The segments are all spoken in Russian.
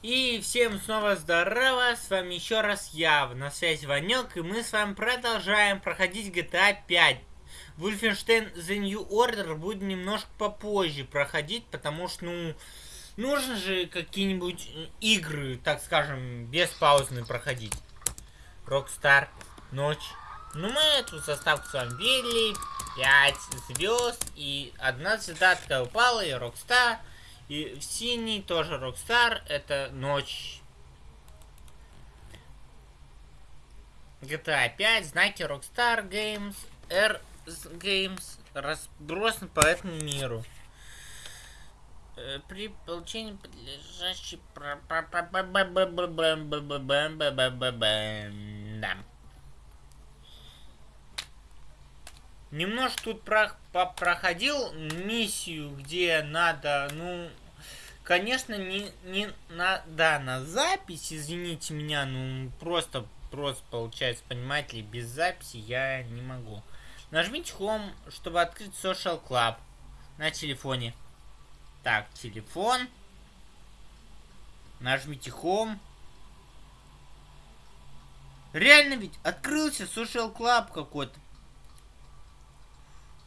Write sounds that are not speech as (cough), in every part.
И всем снова здорово, с вами еще раз я, на связи Ванек, и мы с вами продолжаем проходить GTA 5. Wolfenstein The New Order будет немножко попозже проходить, потому что, ну, нужно же какие-нибудь игры, так скажем, без паузы проходить. Rockstar, ночь. Ну, мы эту заставку с вами видели, 5 звезд, и одна звезда упала, и Rockstar... И в синий тоже Rockstar, это ночь. GTA 5, знаки Rockstar Games, R Games, разбросан по этому миру. При получении подлежащей... Да. Немножко тут про проходил миссию, где надо, ну, конечно, не, не на, да, на запись, извините меня, ну, просто, просто получается, понимаете ли, без записи я не могу. Нажмите Home, чтобы открыть Social Club на телефоне. Так, телефон. Нажмите Home. Реально ведь открылся Social Club какой-то.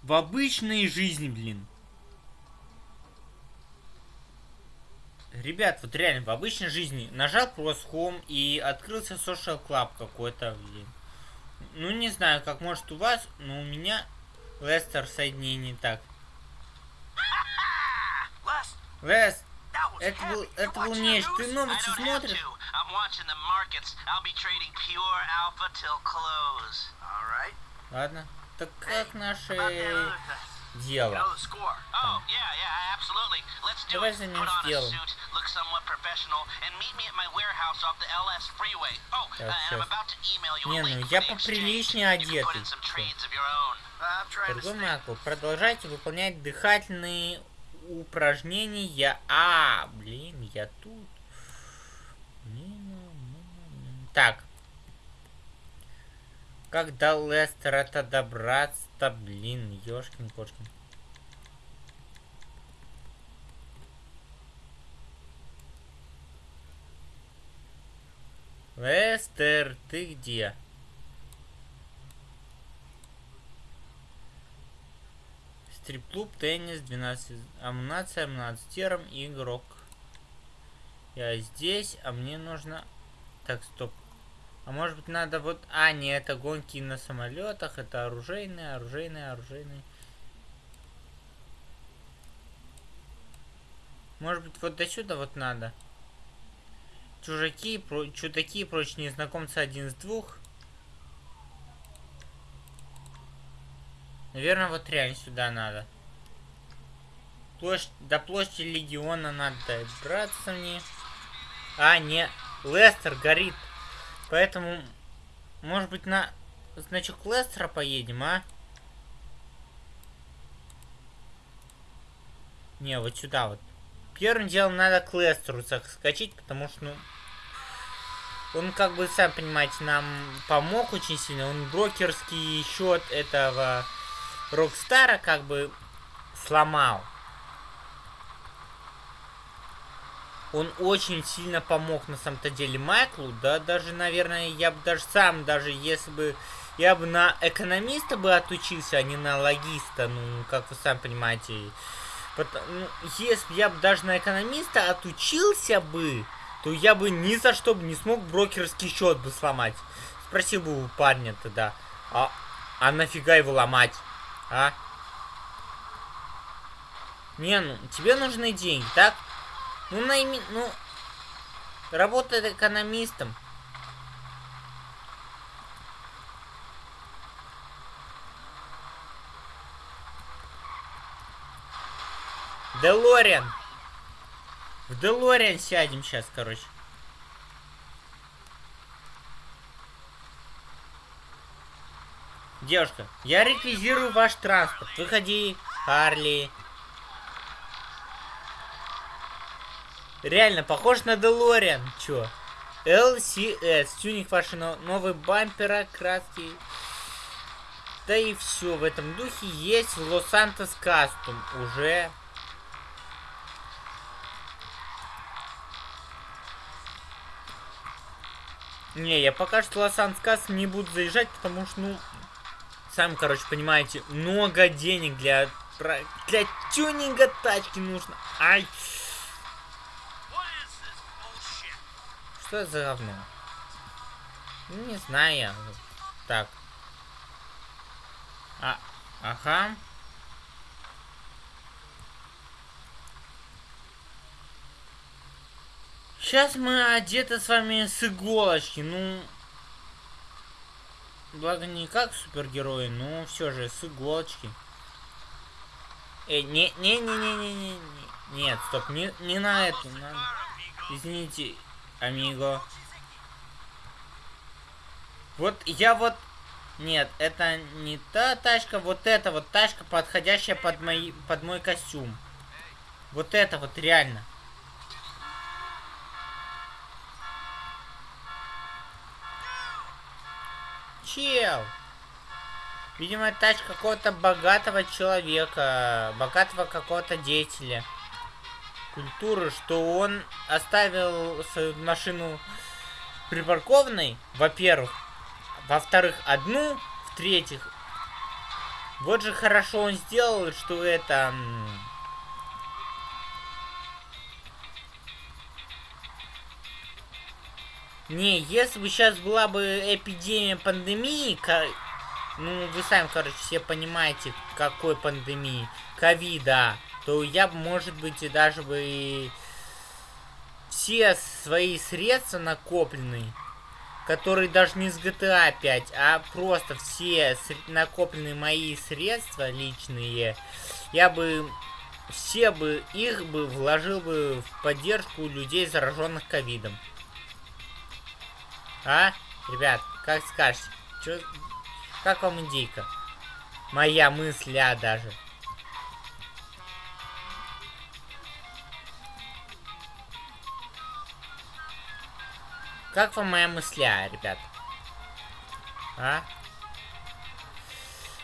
В обычной жизни, блин. Ребят, вот реально, в обычной жизни нажал просто Home и открылся Social Club какой-то, блин. Ну, не знаю, как может у вас, но у меня Лестер соединение так. Лес, это был, это был нечто. Ты новости смотришь? Ладно. Так как наше дело? Там. Давай займемся делом. Сейчас. Не, ну я поприличнее одетый. Другой Макл, продолжайте выполнять дыхательные упражнения. А, блин, я тут. Так, как до Лестера-то добраться-то, блин, ёшкин-кошкин. Лестер, ты где? Стрип-клуб, теннис, 12, амунация, 12 тером, игрок. Я здесь, а мне нужно... Так, стоп. А может быть надо вот... А, не, это гонки на самолетах, это оружейные, оружейные, оружейные. Может быть вот до сюда вот надо. Чужаки, про... чудаки прочие незнакомцы один из двух. Наверное, вот реально сюда надо. Площадь, до площади Легиона надо добраться мне. А, не, Лестер горит. Поэтому, может быть, на значок Лестера поедем, а? Не, вот сюда вот. Первым делом надо к Лестеру скачать, потому что, ну... Он, как бы, сам понимаете, нам помог очень сильно. Он брокерский счет этого Рокстара, как бы, сломал. Он очень сильно помог на самом-то деле Майклу, да, даже, наверное, я бы даже сам, даже если бы я бы на экономиста бы отучился, а не на логиста, ну, как вы сами понимаете. Потому, ну, если бы я бы даже на экономиста отучился бы, то я бы ни за что бы не смог брокерский счет бы сломать. Спросил бы у парня тогда, а, а нафига его ломать, а? Не, ну, тебе нужны деньги, так? Ну, найми... Ну, работает экономистом. Делориан. В Делориан сядем сейчас, короче. Девушка, я реквизирую ваш транспорт. Выходи, Харли. Реально, похож на Делориан. Чё? LCS. Тюнинг вашего новый бампера, краски. Да и все. В этом духе есть в Лос-Сантос Кастум. Уже. Не, я пока что Лос-Анскас не буду заезжать, потому что, ну, сами, короче, понимаете, много денег для, для тюнинга тачки нужно. Ай! Что это за говно? Не знаю. Так. А, ага. Сейчас мы одеты с вами с иголочки. Ну, благо не как супергерои, но все же с иголочки. Эй, не, не, не, не, не, не, не, нет, стоп, не, не на это, на... извините, амиго. Вот я вот, нет, это не та тачка, вот эта вот тачка, подходящая под мой, под мой костюм. Вот это вот реально. чел. Видимо, тачка какого-то богатого человека, богатого какого-то деятеля культуры, что он оставил свою машину припаркованной, во-первых. Во-вторых, одну, в-третьих, вот же хорошо он сделал, что это... Не, если бы сейчас была бы эпидемия пандемии, ну, вы сами, короче, все понимаете, какой пандемии, ковида, то я бы, может быть, и даже бы все свои средства накопленные, которые даже не с GTA 5, а просто все накопленные мои средства личные, я бы все бы их бы вложил бы в поддержку людей, зараженных ковидом. А? Ребят, как скажете? Чё? Как вам индейка? Моя мысля даже. Как вам моя мысля, ребят? А?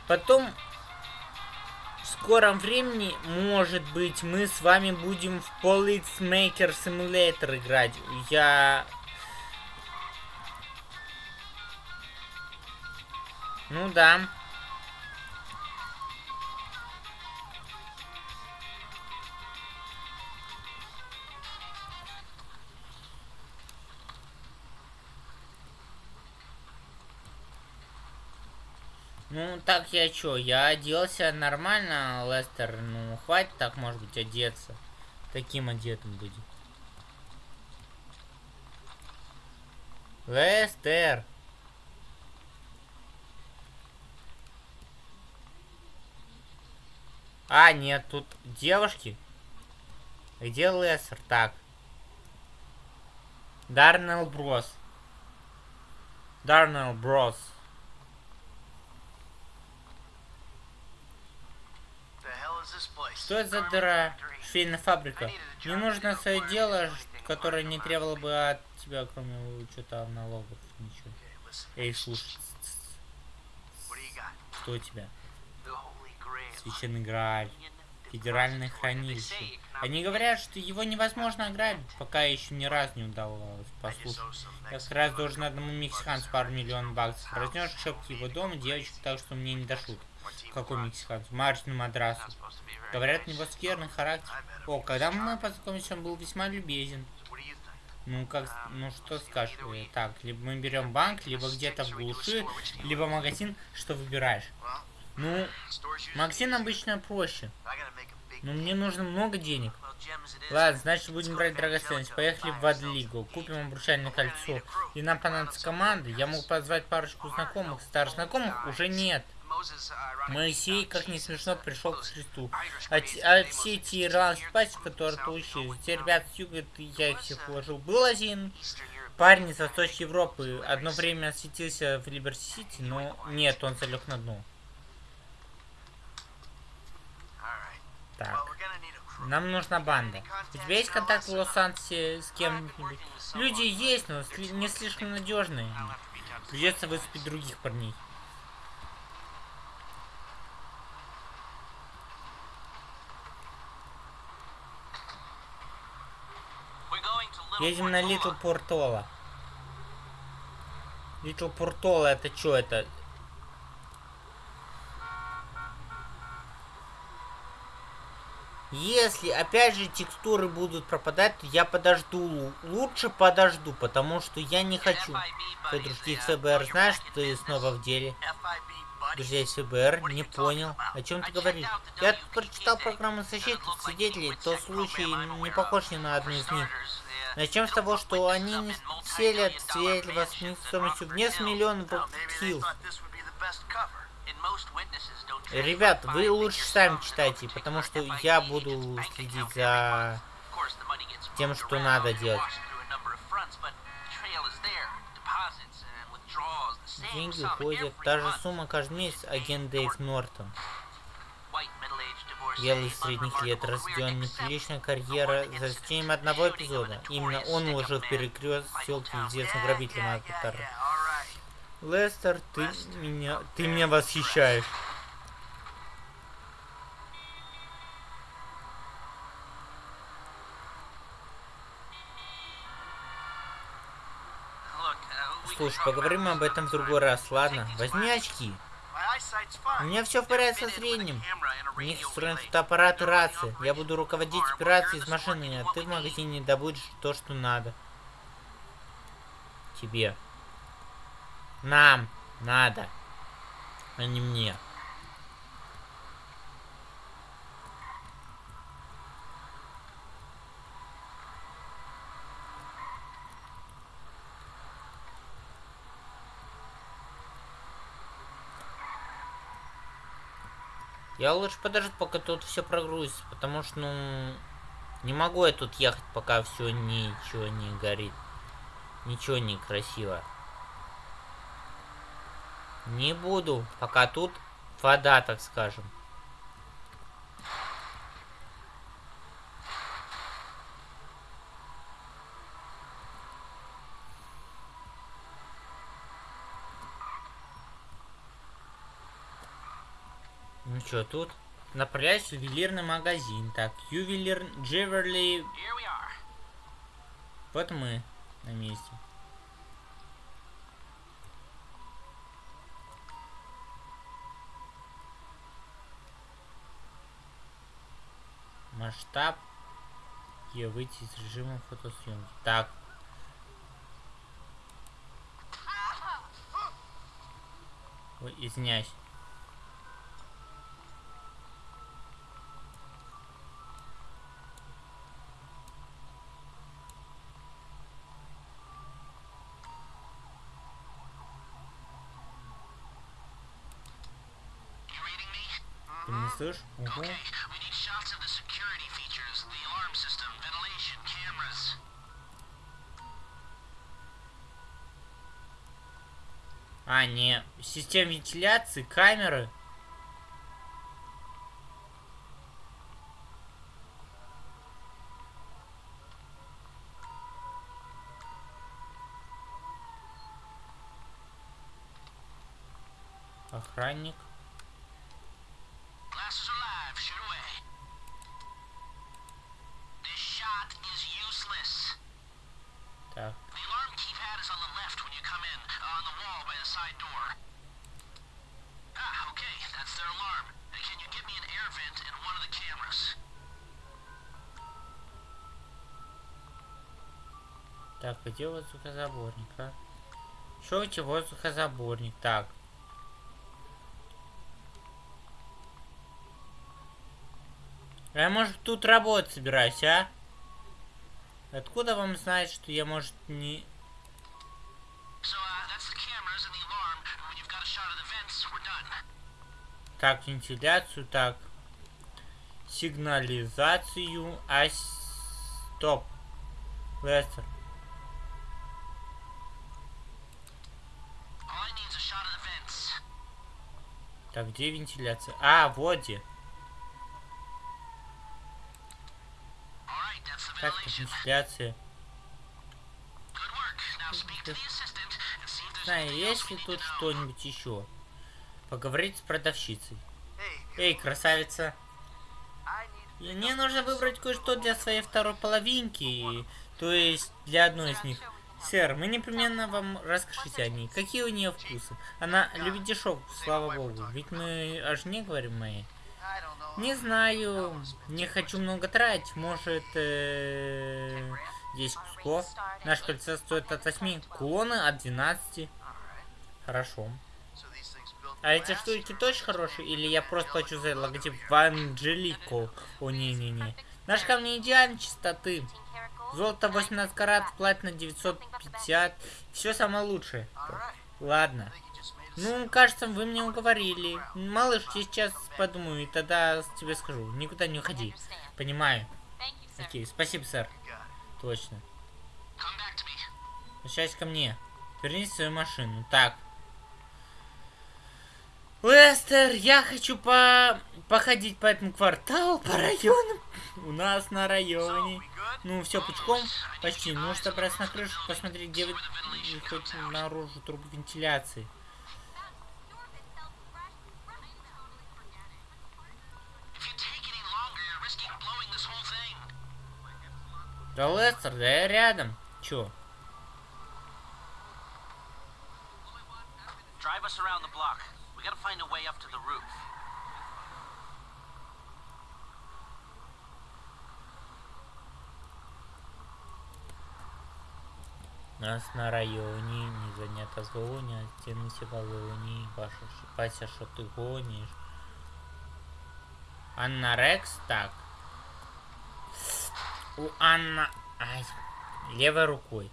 Потом, в скором времени, может быть, мы с вами будем в Police Maker Simulator играть. Я Ну да. Ну, так я чё, я оделся нормально, Лестер, ну, хватит так, может быть, одеться. Таким одетым будет. Лестер! А, нет, тут девушки. Где Лессер? Так. Дарнелл Брос. Дарнелл Брос. Что это за дыра? Швейная фабрика. Мне нужно свое дело, которое не требовало бы от тебя, кроме учета налогов. Ничего. Эй, слушай. Что у тебя? Священный Грааль. Федеральное хранилище. Они говорят, что его невозможно ограбить, пока еще ни разу не удалось послушать. Я как раз должен одному мексиканцу пару миллионов баксов. Разнешь шепки его дома девочку так, что мне не до шуток. Какой мексиканец? Мартину Мадрасу. Говорят, у него скверный характер. О, когда мы познакомились, он был весьма любезен. Ну, как, ну что скажешь? Так, либо мы берем банк, либо где-то в глуши, либо магазин, что выбираешь? Ну, Максим обычно проще. Но мне нужно много денег. Ладно, значит будем брать драгоценность. Поехали в Адлигу. Купим обручальное кольцо. И нам понадобится команда. Я могу позвать парочку знакомых. Старых знакомых уже нет. Моисей, как не смешно, пришел к Христу. А, а все эти ирландские пасти, которые ты учил, те ребята с юга, я их всех уложил. Был один парень из Восточной Европы. Одно время осветился в Либерти-Сити, но нет, он залег на дно. Так. Нам нужна банда. У тебя есть контакт в Лос-Анджелесе с кем-нибудь? Люди есть, но не слишком надежные. Придется высыпать других парней. Едем на Литл Портола. Little Portal, это что это? Если, опять же, текстуры будут пропадать, то я подожду. Лучше подожду, потому что я не хочу. Подружки ФБР, знаешь, что ты снова в деле? Друзья из ФБР, не понял. О чем ты говоришь? Я прочитал программу защиты свидетелей, то случай не похож ни на одну из них. Начнем с того, что они не селят свидетельства с стоимостью в несколько миллионов хил. Ребят, вы лучше сами читайте, потому что я буду следить за тем, что надо делать. Деньги уходят. Та же сумма каждый месяц, агент Дэйв Нортон. Белый средних лет, разведен неприличная карьера за исключением одного эпизода. Именно он уложил перекрест селки известным грабителем Акутара. Лестер, ты меня, ты меня восхищаешь. Слушай, поговорим об этом в другой раз, ладно? Возьми очки. У меня все в порядке со зрением. У них встроен фотоаппарат и рации. Я буду руководить операцией из машины, а ты в магазине добудешь то, что надо. Тебе. Нам надо, а не мне. Я лучше подожду, пока тут все прогрузится, потому что, ну, не могу я тут ехать, пока все ничего не горит. Ничего не красиво. Не буду, пока тут вода, так скажем. Ну что, тут направляюсь в ювелирный магазин. Так, ювелир Джеверли. Вот мы на месте. Масштаб. И выйти из режима фотосъемки. Так. Ой, извиняюсь. Слышишь? Угу. А, не. Система вентиляции, камеры. Охранник. Так, где воздухозаборник, а? Что тебя воздухозаборник? Так. Я, может, тут работать собираюсь, а? Откуда вам знать, что я, может, не... Так, вентиляцию, так. Сигнализацию. А... Стоп. Лестер. Так, где вентиляция? А, вот где. То вентиляция? Знаю, есть ли тут что-нибудь еще? Поговорить с продавщицей. Эй, красавица. Мне нужно выбрать кое-что для своей второй половинки. То есть для одной из них. Сэр, мы непременно вам расскажите о ней. Какие у нее вкусы? Она любит дешевку, слава богу. Ведь мы о жене говорим моей. Не знаю, не хочу много тратить. Может, э, 10 кусков. Наш кольцо стоит от 8, кулоны от 12. Хорошо. А эти штуки точно хорошие? Или я просто плачу за логотип Ванджелико? О, не-не-не. Наш камни идеальной чистоты. Золото 18 карат, платина 950. Все самое лучшее. Ладно. Ну, кажется, вы мне уговорили. Малыш, я сейчас подумаю, и тогда тебе скажу. Никуда не уходи. Понимаю. Окей, спасибо, сэр. Точно. Возвращайся ко мне. Вернись в свою машину. Так. Лестер, я хочу по походить по этому кварталу, по району. У нас на районе. Ну, все пучком почти. Ну, что просто на крышу посмотреть, где вы наружу трубу вентиляции. Да, Лестер, да я рядом. Чё? Drive us around the block. Gotta find a way up to the roof. Нас на районе не занято все колонии. Ваша Вася, что ты гонишь? Анна Рекс, так. У Анна... Ай, левой рукой.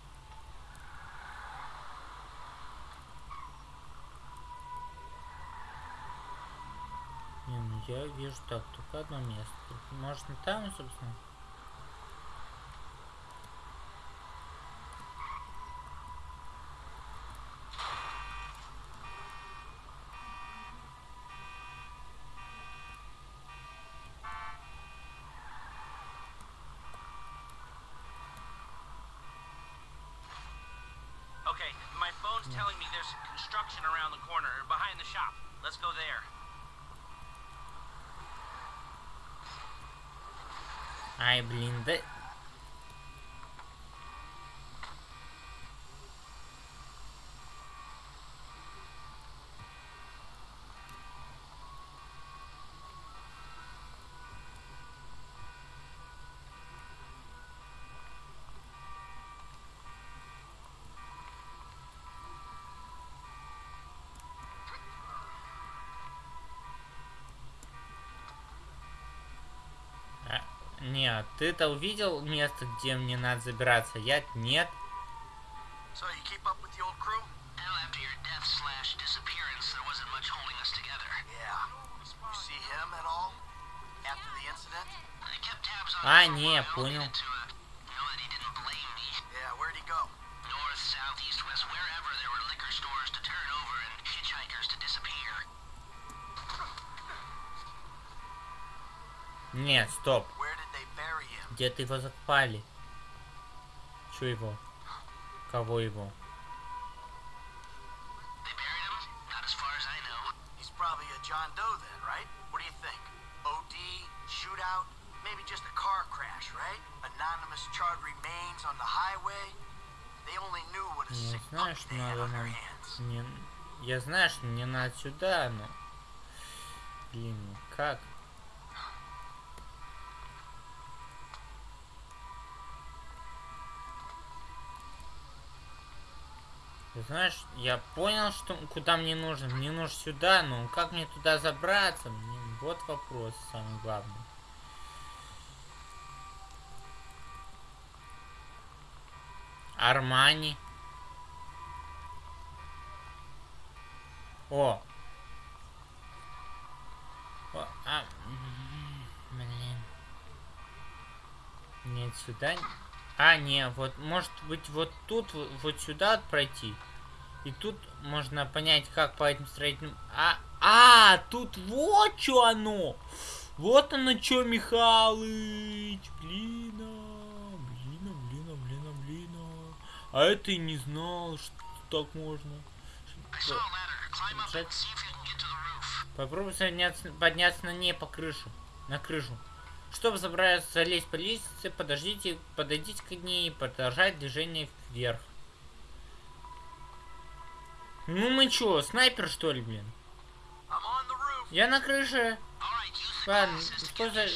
я вижу так, только одно место. Может, там, собственно? Okay, my phone's telling me there's construction around the corner, behind the shop. Let's go there. Ай, блин, да... Нет, ты-то увидел место, где мне надо забираться? Я нет. So you keep up with the old crew? Well, after your death slash disappearance, there wasn't much holding us together. Yeah. You see him at all? After the incident? I kept tabs on А, не, понял. needed to uh, know that he didn't blame me. Yeah, where'd he go? North, south, east, west, wherever there were liquor stores to turn over and hitchhikers to disappear. Нет, стоп. Где-то его закопали. Чё его? Кого его? Sick знаю, что надо нам... Не... Я знаю, что мне надо сюда, но... Блин, ну как? Знаешь, я понял, что куда мне нужно. Мне нужно сюда, но как мне туда забраться? Блин, вот вопрос самый главный. Армани. О. О, а, блин. Нет, сюда. А, не, вот, может быть, вот тут, вот, сюда пройти. И тут можно понять, как по этим строительным... А, а, тут вот что оно! Вот оно что, Михалыч! Блин, а, блин, а, блин, а, это и не знал, что так можно. Попробуй подняться, подняться на ней по крышу. На крышу. Чтобы забраться, залезть по лестнице, подождите, подойдите к ней и продолжать движение вверх. Ну мы чё, снайпер что ли, блин? Я на крыше. Ладно, store.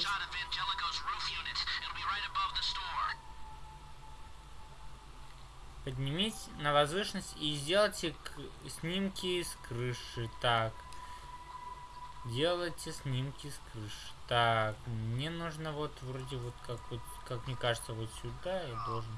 Поднимись на возвышенность и сделайте снимки с крыши. Так. Делайте снимки с крыши. Так, мне нужно вот вроде вот как вот, как мне кажется, вот сюда я должен.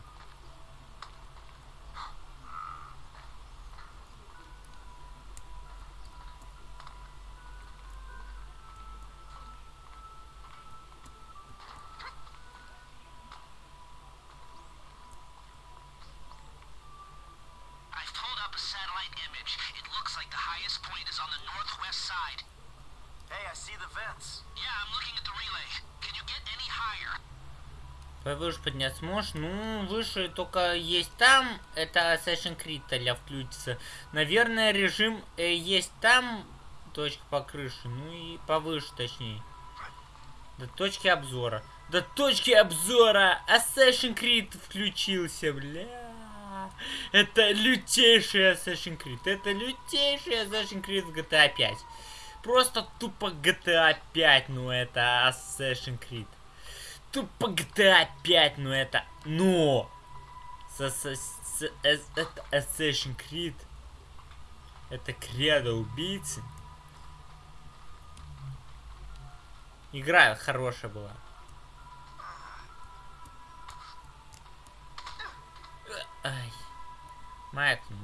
Повыше подняться можешь? Ну, выше только есть там. Это Assassin's Creed а включится. Наверное, режим э, есть там. Точка по крыше. Ну и повыше, точнее. До точки обзора. До точки обзора! Assassin's Creed включился, бля. Это лютейший Assassin's Creed. Это лютейший Assassin's Creed в GTA 5. Просто тупо GTA 5, ну это Assassin's Creed. Тупо GTA 5, ну это... Но! С, с, с- эс- это Assassin's Creed. Это кредо убийцы. Игра хорошая была. Ай. Майк, ну.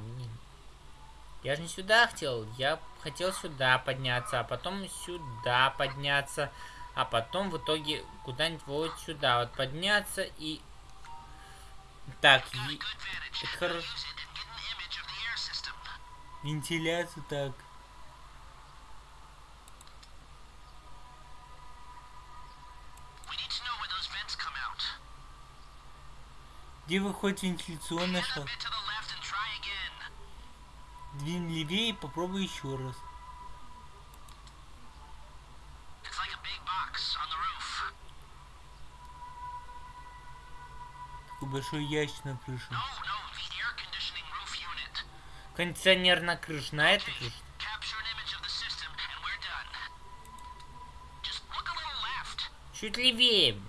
Я же не сюда хотел. Я хотел сюда подняться, а потом сюда подняться. А потом в итоге куда-нибудь вот сюда вот подняться и... Так, и- это хорошо. Вентиляцию так. Где выходит try again. Двинь левее и попробуй еще раз. It's like a big box on the roof. Такой большой ящик на крыше. Кондиционер на крыше, на этой крыше. Чуть левее.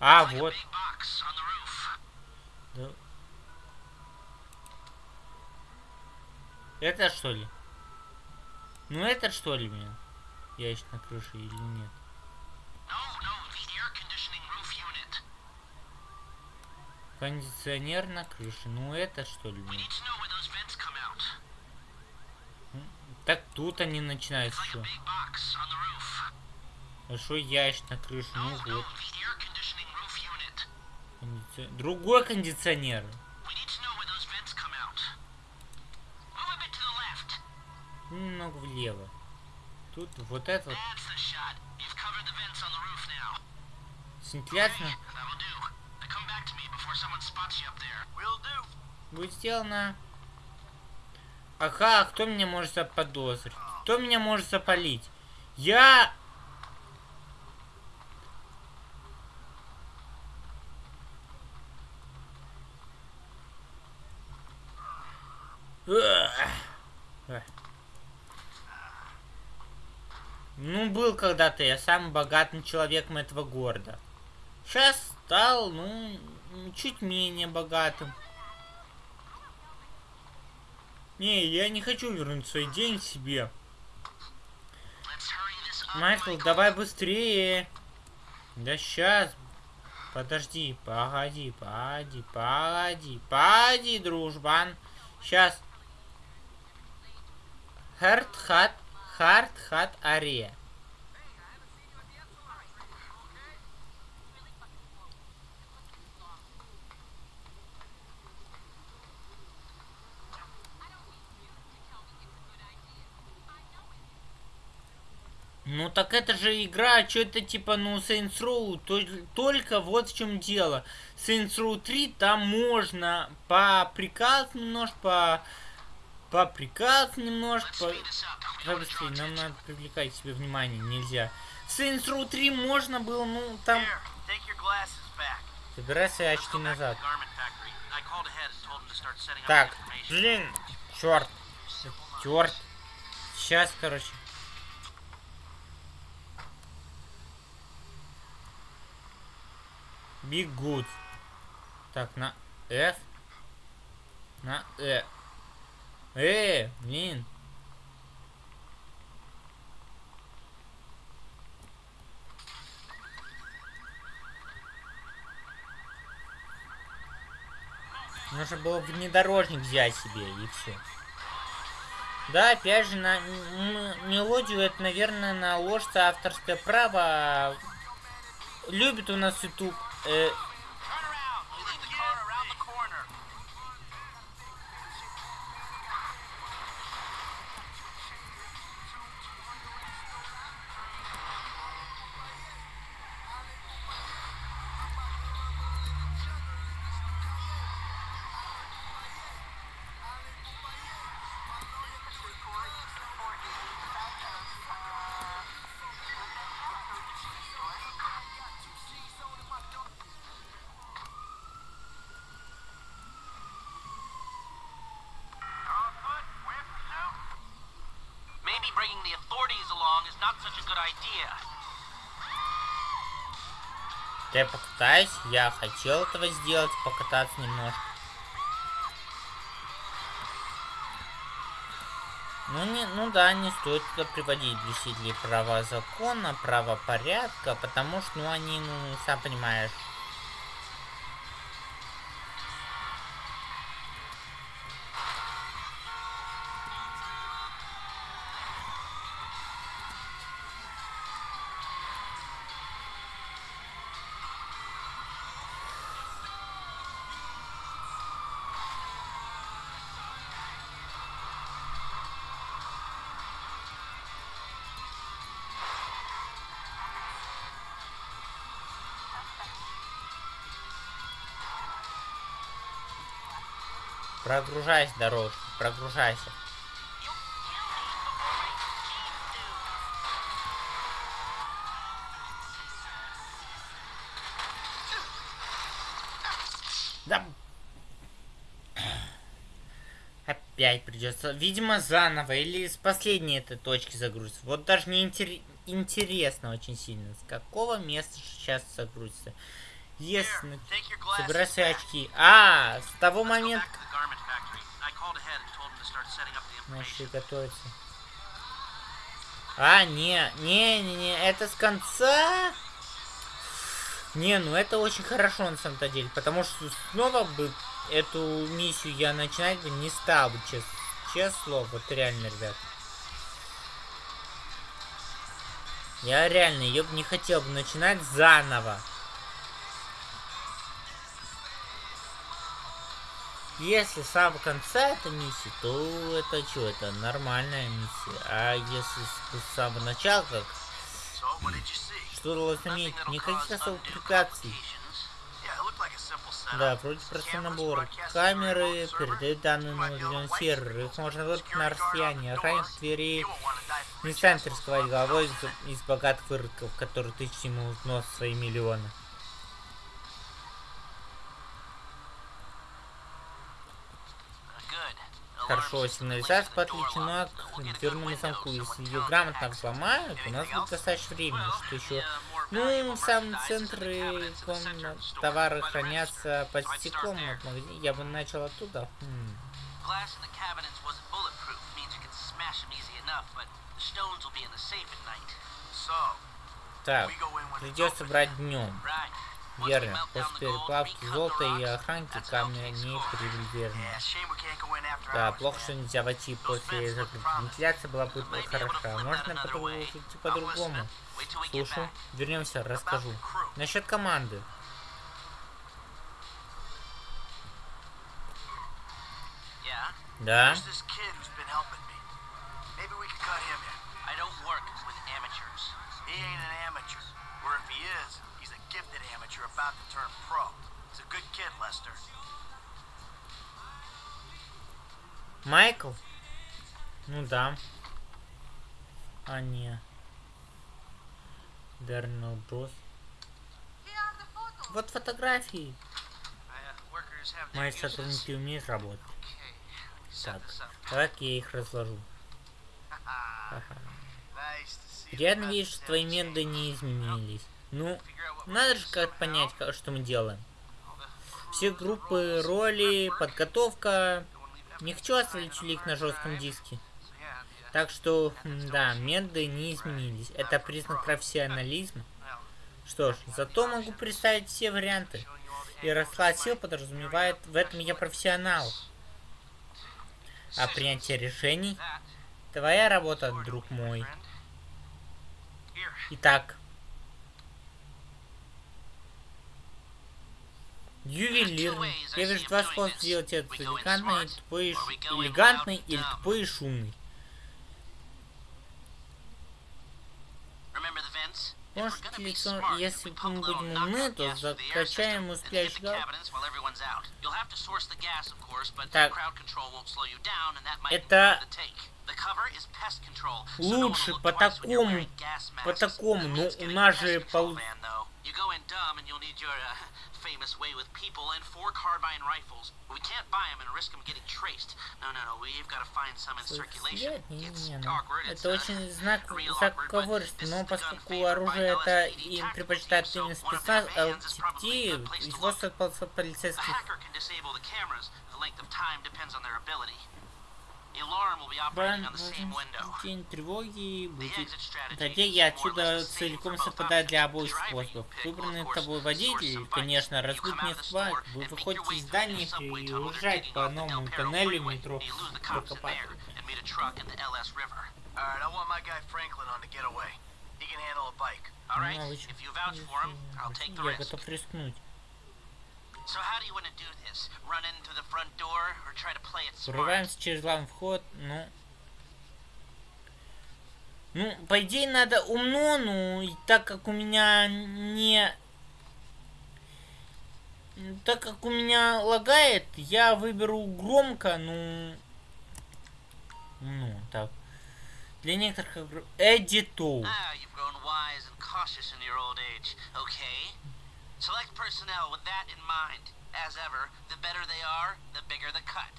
А, вот. Да. Это что ли? Ну это что ли, блин? Ящик на крыше или нет? Кондиционер на крыше. Ну это что ли. Так тут они a что? Большой ящик на крыше. Ну вот. Кондиционер. Другой кондиционер. Немного влево. Тут вот это вот. That's будет сделано. Ага, кто меня может заподозрить? Кто меня может запалить? Я... Ну, был когда-то я самым богатым человеком этого города. Сейчас стал, ну, чуть менее богатым. Не, я не хочу вернуть свои деньги себе. Майкл, давай быстрее. Да сейчас. Подожди, погоди, погоди, погоди, погоди, дружбан. Сейчас. Харт хат, харт Ну так это же игра, что это типа, ну, Saints Row, то- только вот в чем дело. Saints Row 3 там можно по приказу немножко, по, по приказу немножко, по... Давай быстрее, нам надо привлекать к себе внимание, нельзя. Saints Row 3 можно было, ну, там... Забирай свои очки назад. Так, блин, черт. Черт. Сейчас, короче. Good. Так, на F. На Э. Э, блин. Нужно было внедорожник взять себе и все. Да, опять же, на мелодию это, наверное, наложится авторское право. Любит у нас YouTube. Э, я покатаюсь, я хотел этого сделать, покататься немножко. Ну, не, ну да, не стоит туда приводить блюстителей права закона, правопорядка, потому что, ну, они, ну, сам понимаешь, прогружайся, дорожка, прогружайся. Да. Опять придется. Видимо, заново. Или с последней этой точки загрузится. Вот даже не интер- интересно очень сильно. С какого места сейчас загрузится. Your glasses собирай свои очки. А, с того момента. Начали готовиться. А, не, не, не, не, это с конца. Не, ну это очень хорошо на самом-то деле, потому что снова бы эту миссию я начинать бы не стал бы, честно. Честное слово, вот реально, ребят. Я реально ее бы не хотел бы начинать заново. Если с самого конца этой миссии, то это что, это нормальная миссия. А если с, самого начала, как что должно иметь никаких особых препятствий. Да, вроде простой набор. Камеры передают данные на определенный сервер. Их можно выполнить на расстоянии. Охранник двери не станет рисковать головой из, из богатых выродков, которые тысячи ему в нос свои миллионы. Хорошо, сигнализация подключена к дверному замку. Если ее грамотно взломают, у нас будет достаточно времени, что еще... uh, Ну, в самом центре комнат товары хранятся под стеклом there. от магазина. Я бы начал оттуда. Хм. Так, придется брать днем. Верно. После переплавки золота и охранки go in after Да, плохо, что нельзя войти после закрытия. Вентиляция была бы хороша. Можно another по- way. идти по-другому. back. Вернемся, расскажу. Насчет команды. Да. Maybe we could cut him in. I don't work with amateurs. He ain't about to turn pro. He's a good kid, Lester. Майкл? Ну да. А не. Дернел Брос. Вот фотографии. Uh, Мои сотрудники умеют работать. Так, давай-ка я их разложу. Приятно видеть, что твои методы не изменились. Ну, надо же как понять, что мы делаем. Все группы, роли, подготовка. Не хочу оставить hard на жестком диске. Так что, да, методы не изменились. Это признак профессионализма. Что ж, зато могу представить все варианты. И расклад сил подразумевает, в этом я профессионал. А принятие решений твоя работа, друг мой. Итак. Ювелир. Я вижу два способа сделать это. Элегантный, и тупой, элегантный или тупой и шумный. Может, лицо, если мы будем умны, то закачаем усыпляющий газ. Так. Это лучше по такому, по такому, но у нас же полу- You go in dumb and you'll need your uh, famous way with people and four carbine rifles. We can't buy them and risk them getting traced. No, no, no. We've got to find some in circulation. It's ну, awkward. It's, Это uh, очень знак this но поскольку оружие это им so именно спецназ, good place to его стоит A полицейских. hacker can disable the cameras. The length of time depends on their ability. День тревоги будет. Стратегия отсюда целиком совпадает для обоих способов. Выбранный тобой водитель, конечно, store Вы выходите из subway и уезжаете по новому тоннелю метро Ну, а Я готов рискнуть. Врываемся через главный вход, ну... Ну, по идее, надо умно, ну, и так как у меня не... Так как у меня лагает, я выберу громко, ну... Ну, так. Для некоторых игр... Эдитоу. Ah, Select personnel with that in mind. As ever, the better they are, the bigger the cut.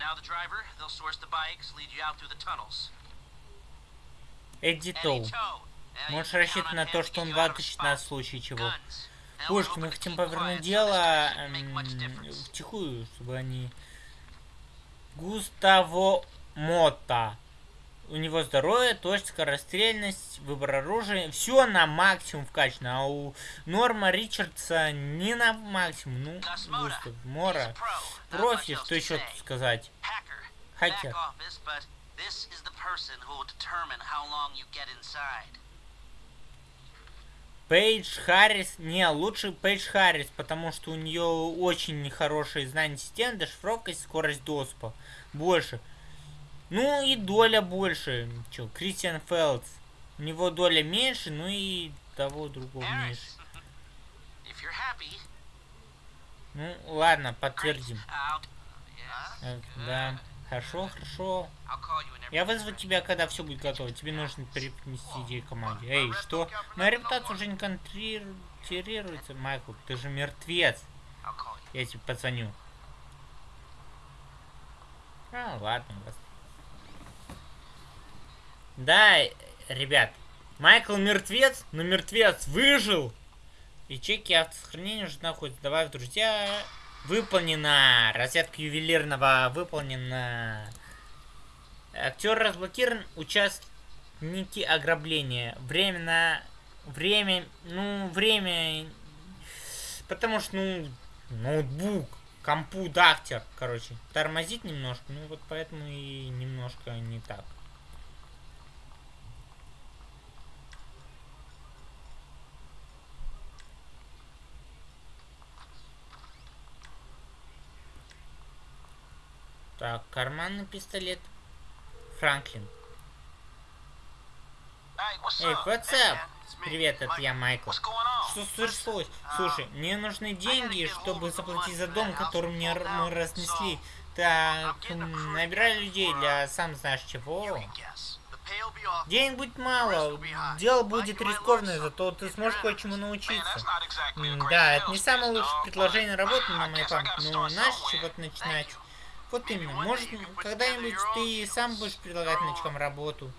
Now the driver, they'll source the bikes, lead you out through the tunnels. Now you Можешь рассчитывать на то, что он spot. нас в случае чего. Пушки, мы хотим повернуть дело difference. втихую, чтобы они... Густаво Мота. У него здоровье, точность, скорострельность, выбор оружия. Все на максимум вкачано. А у Норма Ричардса не на максимум. Ну. Густав Мора. Профи, что еще тут сказать? Хакер. Пейдж Харрис. Не, лучше Пейдж Харрис, потому что у нее очень хорошие знания системы, дешифровка и скорость доступа. Больше. Ну и доля больше. Че, Кристиан Фелдс. У него доля меньше, ну и того другого меньше. Ну, ладно, подтвердим. Yes, Э. Да, хорошо, хорошо. Я вызову тебя, когда все будет готово. Тебе нужно принести идеи команде. Эй, что? Моя репутация уже не контролируется, Майкл. Ты же мертвец. Я тебе позвоню. А, ладно, вас. Да, ребят, Майкл мертвец, но мертвец выжил. И чеки автосохранения уже находятся. Давай друзья. Выполнено. Разрядка ювелирного выполнена. Актер разблокирован. Участники ограбления. Время на... Время... Ну, время... Потому что, ну, ноутбук, компьютер, короче, тормозит немножко. Ну, вот поэтому и немножко не так. Так, карманный пистолет. Франклин. Эй, up? what's Hey, up? man, it's me, Привет, это я, Майкл. Что случилось? Слушай, мне нужны деньги, чтобы заплатить за дом, который мне мы разнесли. Так, набирай людей для сам знаешь чего. Денег будет мало, дело будет рискованное, зато ты сможешь кое-чему научиться. Да, это не самое лучшее предложение работы на моей памяти, но start знаешь, чего-то начинать. Вот именно, может, когда-нибудь ты сам будешь предлагать новичкам работу.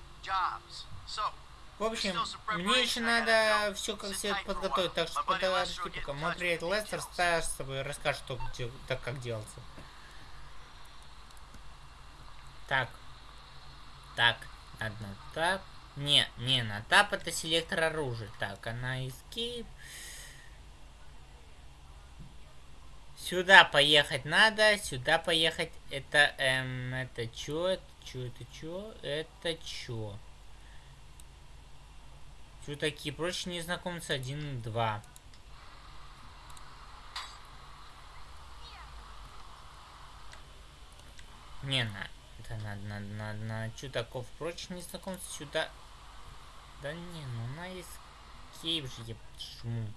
В общем, мне еще надо все как следует подготовить, так что подожди пока. Мой приятель Лестер с тобой расскажет, что так как делается. Так. Так. Одна тап. Не, не, на тап это селектор оружия. Так, она escape. Сюда поехать надо, сюда поехать. Это, эм, это чё, это чё, это чё, это чё? Чё такие прочие незнакомцы 1 и 2. Не, на, это надо, надо, надо, надо. Чё таков прочие незнакомцы сюда? Да не, ну на escape же я почему?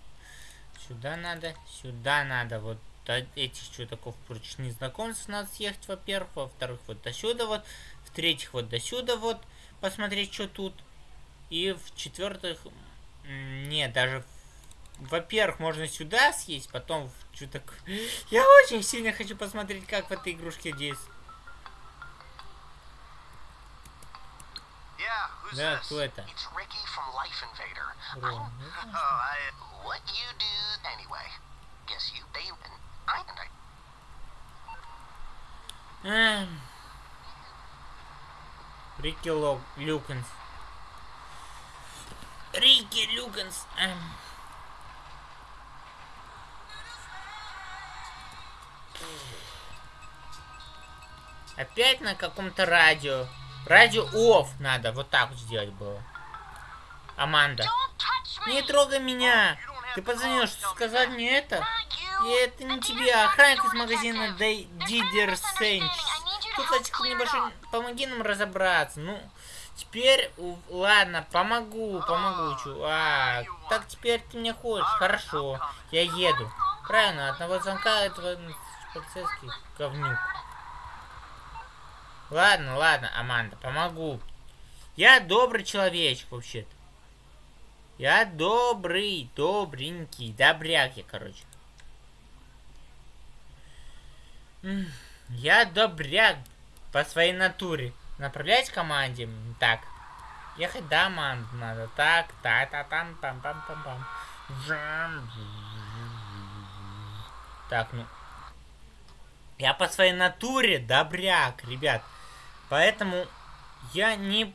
Сюда надо, сюда надо, вот этих чудаков прочь незнакомцев надо съехать, во-первых, во-вторых, вот до сюда вот, в-третьих, вот до сюда вот, посмотреть, что тут, и в-четвертых, не, даже, во-первых, можно сюда съесть, потом в чудак... (laughs) Я очень сильно хочу посмотреть, как в этой игрушке действует. who's Да, кто это? Рон, (laughs) Oh. What you do anyway? Guess you they Эм. Рики Ло... Люкенс. Рики Люкенс. эм. Опять на каком-то радио. Радио офф надо. Вот так вот сделать было. Аманда. Не трогай меня. Ты позвонил, что сказать мне это? И это не тебе, а охранник из магазина Дидер Сенч. Тут, Латик, небольшой, помоги нам разобраться. Ну, теперь, ладно, помогу, помогу, чувак. Так теперь ты мне хочешь, хорошо, я еду. Правильно, одного звонка этого м, полицейский говнюк. Ладно, ладно, Аманда, помогу. Я добрый человечек, вообще-то. Я добрый, добренький, добряк я, короче. Я добряк по своей натуре. Направлять команде. Так. Ехать до команды надо. Так, та та там пам пам пам. Жам. Так, ну. Я по своей натуре добряк, ребят. Поэтому я не...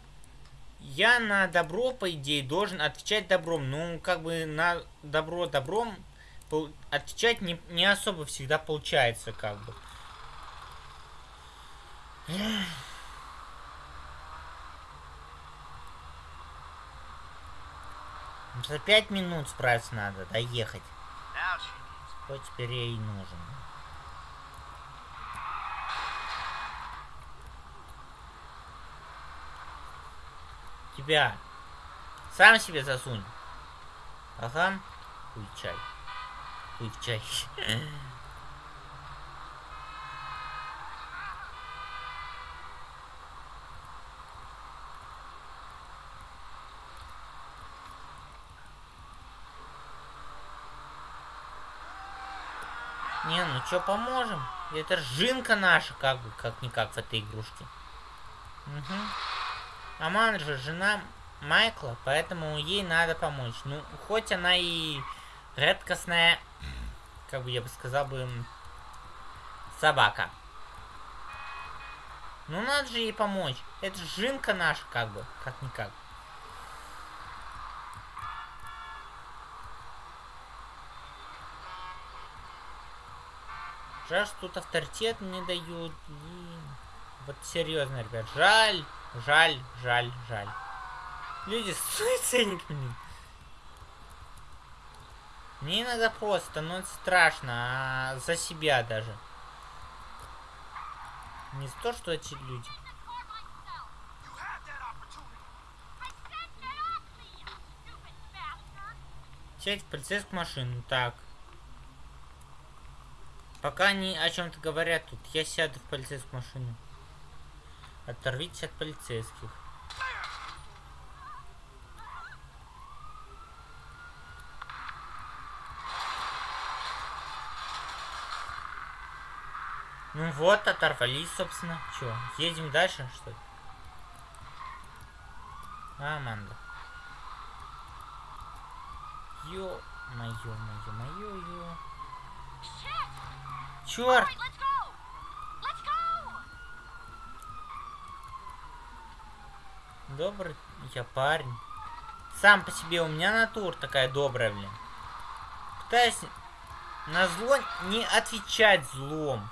Я на добро, по идее, должен отвечать добром. Ну, как бы на добро добром отвечать не, не особо всегда получается, как бы. За пять минут справиться надо, доехать. Что теперь ей нужен? Тебя. Сам себе засунь. Ага. Хуй чай. Хуй чай. (laughs) Чё, поможем? Это жинка наша, как бы, как-никак в этой игрушке. Угу. Аман же жена Майкла, поэтому ей надо помочь. Ну, хоть она и редкостная, как бы я бы сказал бы, собака. Ну, надо же ей помочь. Это жинка наша, как бы, как-никак. Жаль, что тут авторитет не дают. И Вот серьезно, ребят. Жаль, жаль, жаль, жаль. Люди, суицидник, блин. Мне иногда просто становится страшно, а за себя даже. Не за то, что эти люди. Сядь в полицейскую машину, так. Пока они о чем-то говорят тут, я сяду в полицейскую машину. Оторвитесь от полицейских. Ну вот, оторвались, собственно. Че, Едем дальше, что ли? А, Аманда. Ё-моё, моё, моё, моё go! Добрый я парень. Сам по себе у меня натура такая добрая, блин. Пытаюсь на зло не отвечать злом.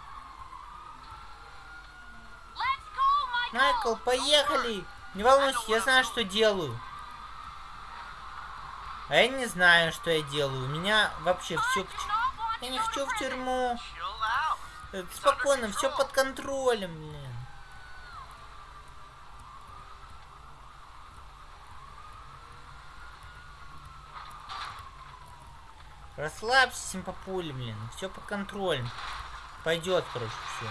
Go! Майкл, поехали! Не волнуйся, я знаю, что делаю. А я не знаю, что я делаю. У меня вообще все... Я не хочу в тюрьму. Chill out. Э, Спокойно, все под контролем, блин. Расслабься, симпапули, блин. Все под контролем. Пойдет, короче, все.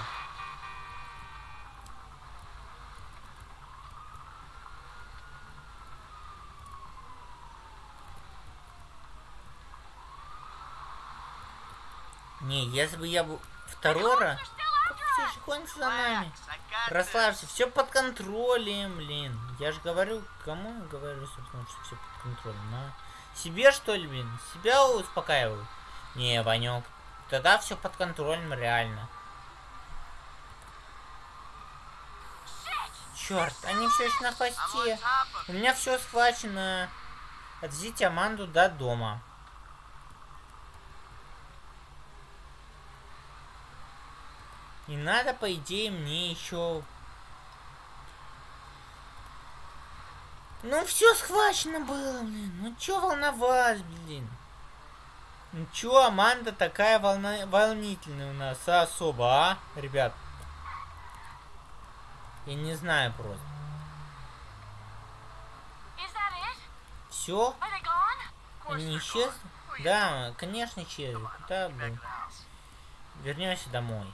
Не, если бы я был after Все же гонится за нами. Расслабься, все под контролем, блин. Я же говорю, кому говорю, собственно, что все под контролем, а? Себе что ли, блин? Себя успокаиваю? Не, Ванек, тогда все под контролем, реально. Черт, они все еще на хвосте. У меня все схвачено. Отвезите Аманду до дома. И надо, по идее, мне еще... Ну, все схвачено было, блин. Ну, чё волноваться, блин? Ну, чё Аманда такая волна... волнительная у нас особо, а, ребят? Я не знаю просто. Все? Они исчезли? Да, конечно, исчезли. Back блин? Вернемся домой.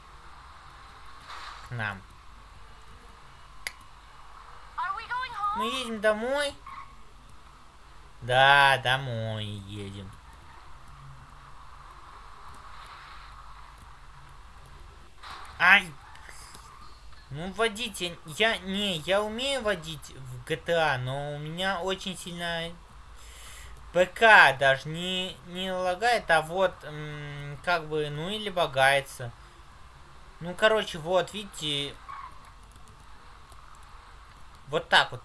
К нам. Мы едем домой? Да, домой едем. Ай! Ну, водить я... я... Не, я умею водить в GTA, но у меня очень сильно... ПК даже не, не лагает, а вот как бы, ну или багается. Ну, короче, вот, видите, вот так вот.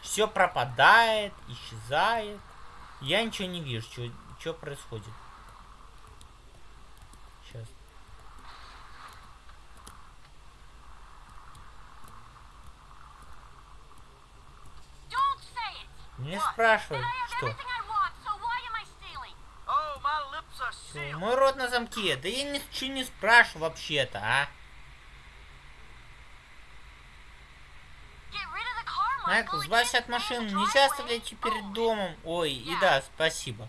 Все пропадает, исчезает. Я ничего не вижу, что происходит. Сейчас. Не спрашивай, что. Мой рот на замке. Да я ничего не спрашиваю вообще-то, а. Майкл, избавься от машины. Нельзя оставлять ее перед Oh, домом. Ой, и да, спасибо.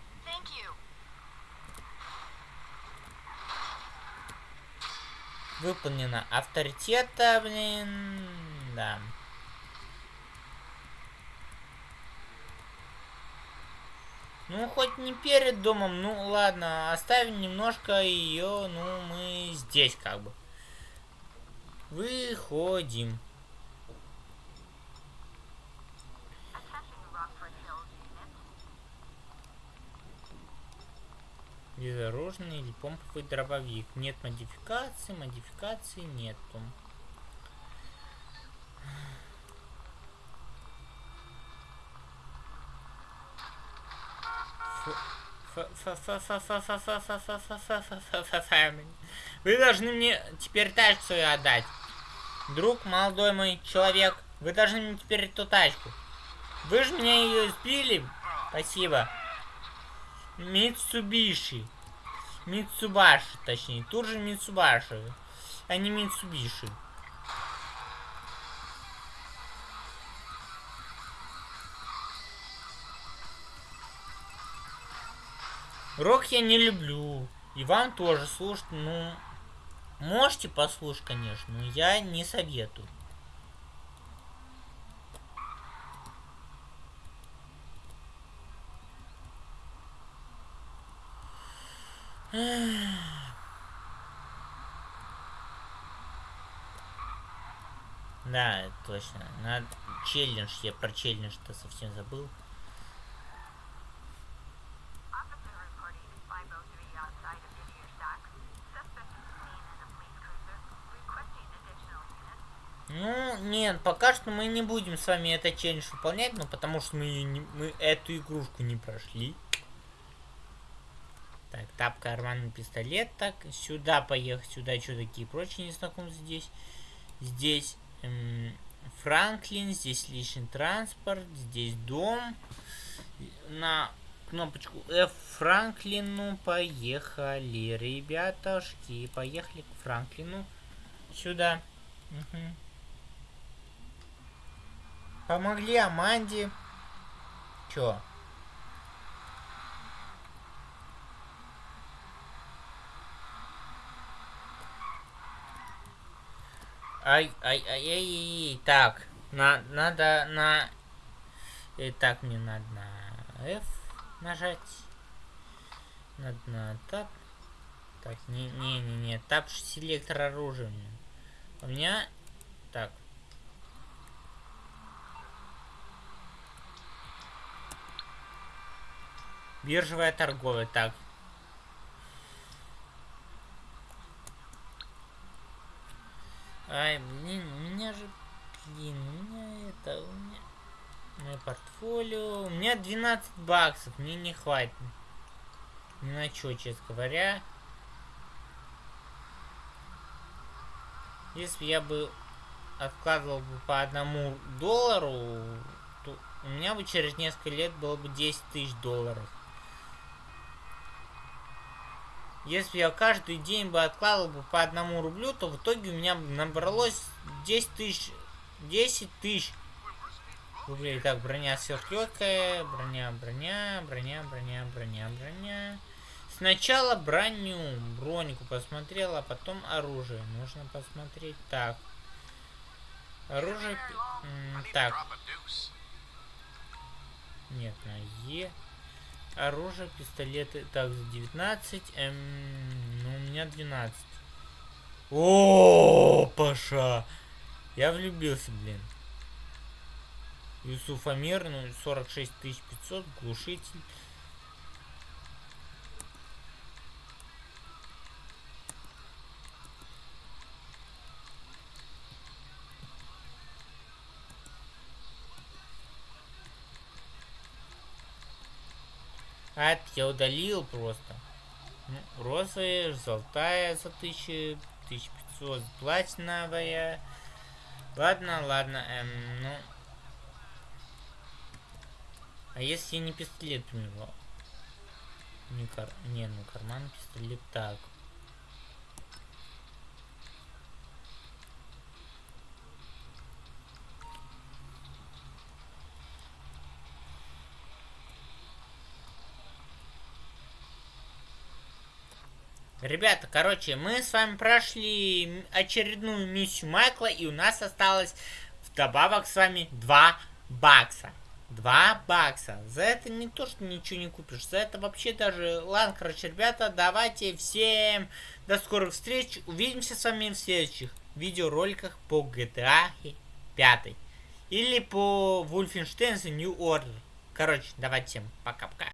Выполнено. Авторитета, блин. Да. Ну, хоть не перед домом, ну ладно, оставим немножко ее, ну, мы здесь как бы. Выходим. Безоружный или помповый дробовик. Нет модификации, модификации нету. Вы должны мне теперь тачку отдать. Друг, молодой мой человек, вы должны мне теперь эту тачку. Вы же меня ее сбили. Спасибо. Митсубиши. Митсубаши, точнее. Тут же Митсубаши, а не Митсубиши. Рок я не люблю. И вам тоже слушать, ну... Можете послушать, конечно, но я не советую. Да, точно. Надо челлендж, я про челлендж-то совсем забыл. Ну, нет, пока что мы не будем с вами этот челлендж выполнять, ну, потому что мы, не- мы эту игрушку не прошли. Так, тапка, карманный пистолет, так, сюда поехать, сюда что такие прочие незнакомцы здесь. Здесь эм, Франклин, здесь личный транспорт, здесь дом. На кнопочку F Франклину поехали, ребятушки, поехали к Франклину. Сюда. Мгм. Помогли Аманде. Чё? Ай, ай, ай, ай, ай. Так, на, надо на... И так мне надо на F нажать. Надо на тап. Так, не, не, не, не, тап селектор оружия. У меня... Так. Биржевая торговля. Так. Ай, у меня же... Блин, меня это... У меня... Мое портфолио... У меня 12 баксов, мне не хватит. Ни на что, честно говоря. Если я бы откладывал бы по одному доллару, то у меня бы через несколько лет было бы 10 тысяч долларов. Если я каждый день бы откладывал бы по одному рублю, то в итоге у меня набралось 10 тысяч, 10 тысяч рублей. Так, броня сверхлегкая, броня, броня, броня, броня, броня, броня. Сначала броню, бронику посмотрел, а потом оружие. Нужно посмотреть. Так. Оружие... Так, нет, на Е. Оружие, пистолеты. Так, за 19. Эм, ну, у меня 12. О, Паша! Я влюбился, блин. Юсуфамир, ну, 46 500, глушитель. Это я удалил просто. Ну, розовая, золотая за 1000, 1500, платиновая. Ладно, ладно, эм, ну... А если не пистолет его? Не, кар... не, ну карман пистолет так. Ребята, короче, мы с вами прошли очередную миссию Майкла, и у нас осталось вдобавок с вами 2 бакса. 2 бакса. За это не то, что ничего не купишь. За это вообще даже... Ладно, короче, ребята, давайте всем до скорых встреч. Увидимся с вами в следующих видеороликах по GTA 5. Или по Wolfenstein The New Order. Короче, давайте всем пока-пока.